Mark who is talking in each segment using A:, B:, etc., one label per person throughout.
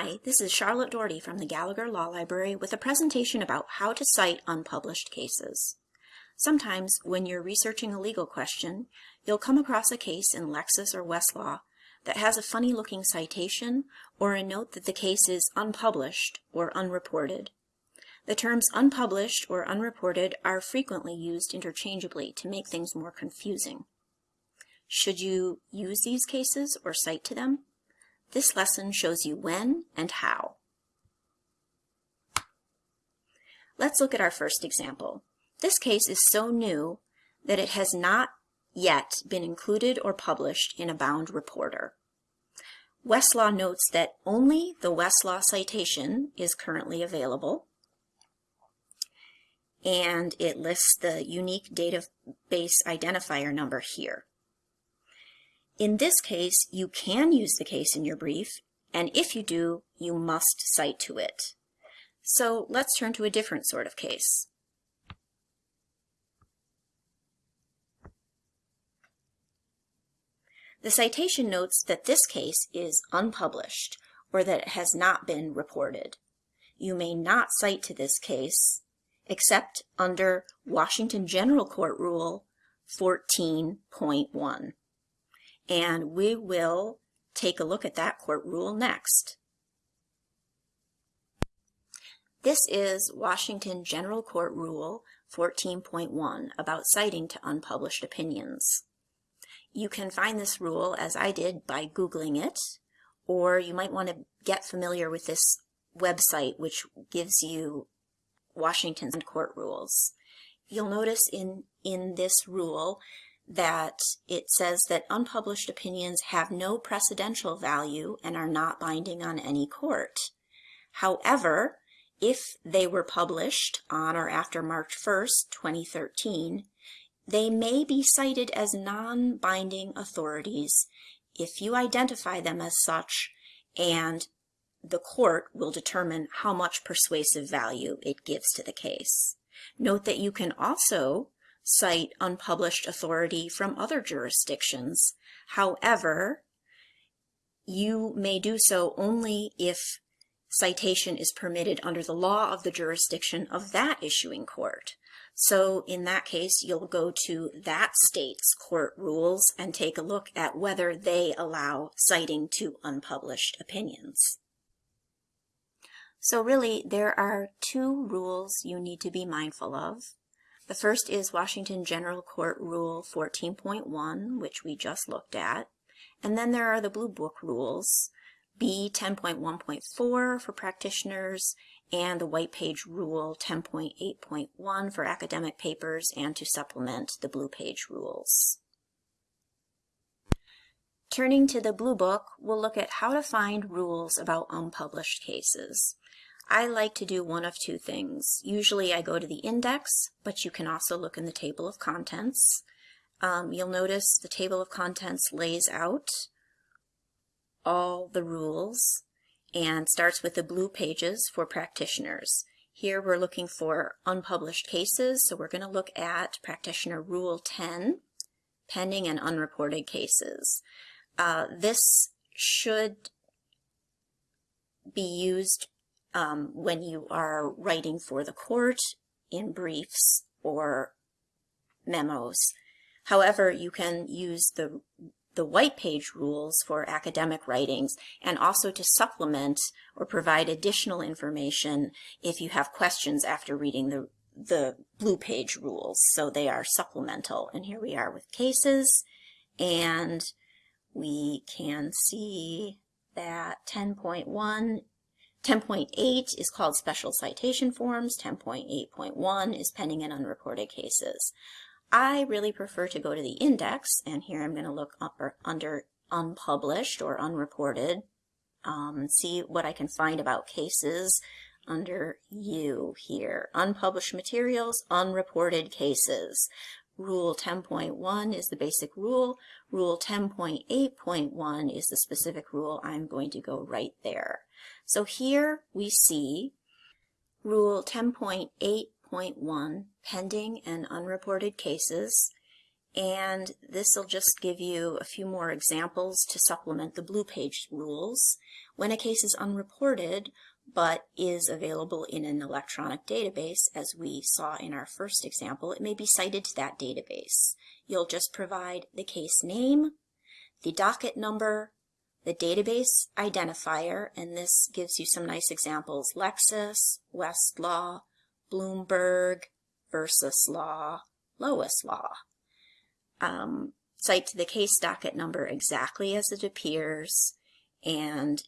A: Hi, this is Charlotte Doherty from the Gallagher Law Library with a presentation about how to cite unpublished cases. Sometimes when you're researching a legal question, you'll come across a case in Lexis or Westlaw that has a funny looking citation or a note that the case is unpublished or unreported. The terms unpublished or unreported are frequently used interchangeably to make things more confusing. Should you use these cases or cite to them? This lesson shows you when and how. Let's look at our first example. This case is so new that it has not yet been included or published in a bound reporter. Westlaw notes that only the Westlaw citation is currently available, and it lists the unique database identifier number here. In this case, you can use the case in your brief, and if you do, you must cite to it. So let's turn to a different sort of case. The citation notes that this case is unpublished, or that it has not been reported. You may not cite to this case, except under Washington General Court Rule 14.1 and we will take a look at that court rule next. This is Washington General Court Rule 14.1 about citing to unpublished opinions. You can find this rule, as I did, by Googling it, or you might want to get familiar with this website which gives you Washington's court rules. You'll notice in, in this rule that it says that unpublished opinions have no precedential value and are not binding on any court. However, if they were published on or after March 1st, 2013, they may be cited as non-binding authorities if you identify them as such and the court will determine how much persuasive value it gives to the case. Note that you can also cite unpublished authority from other jurisdictions. However, you may do so only if citation is permitted under the law of the jurisdiction of that issuing court. So in that case, you'll go to that state's court rules and take a look at whether they allow citing to unpublished opinions. So really, there are two rules you need to be mindful of. The first is Washington General Court Rule 14.1, which we just looked at. And then there are the Blue Book rules, B 10.1.4 for practitioners, and the White Page Rule 10.8.1 for academic papers and to supplement the Blue Page rules. Turning to the Blue Book, we'll look at how to find rules about unpublished cases. I like to do one of two things. Usually I go to the index, but you can also look in the table of contents. Um, you'll notice the table of contents lays out all the rules and starts with the blue pages for practitioners. Here we're looking for unpublished cases, so we're going to look at Practitioner Rule 10, pending and unreported cases. Uh, this should be used um, when you are writing for the court in briefs or memos. However, you can use the the white page rules for academic writings and also to supplement or provide additional information if you have questions after reading the, the blue page rules. So they are supplemental. And here we are with cases and we can see that 10.1 10.8 is called Special Citation Forms. 10.8.1 is Pending and Unreported Cases. I really prefer to go to the index, and here I'm going to look under unpublished or unreported, um, see what I can find about cases under U here. Unpublished materials, unreported cases. Rule 10.1 is the basic rule. Rule 10.8.1 is the specific rule. I'm going to go right there. So here we see Rule 10.8.1, pending and unreported cases. and this will just give you a few more examples to supplement the blue page rules. When a case is unreported, but is available in an electronic database, as we saw in our first example, it may be cited to that database. You'll just provide the case name, the docket number, the database identifier, and this gives you some nice examples, Lexis, Westlaw, Bloomberg, Versus Law, Lois Law. Um, cite the case docket number exactly as it appears, and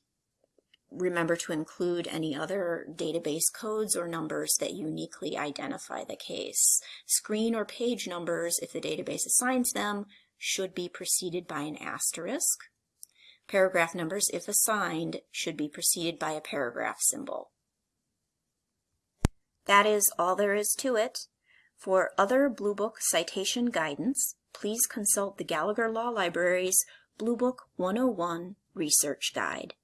A: remember to include any other database codes or numbers that uniquely identify the case. Screen or page numbers, if the database assigns them, should be preceded by an asterisk. Paragraph numbers, if assigned, should be preceded by a paragraph symbol. That is all there is to it. For other Blue Book citation guidance, please consult the Gallagher Law Library's Blue Book 101 Research Guide.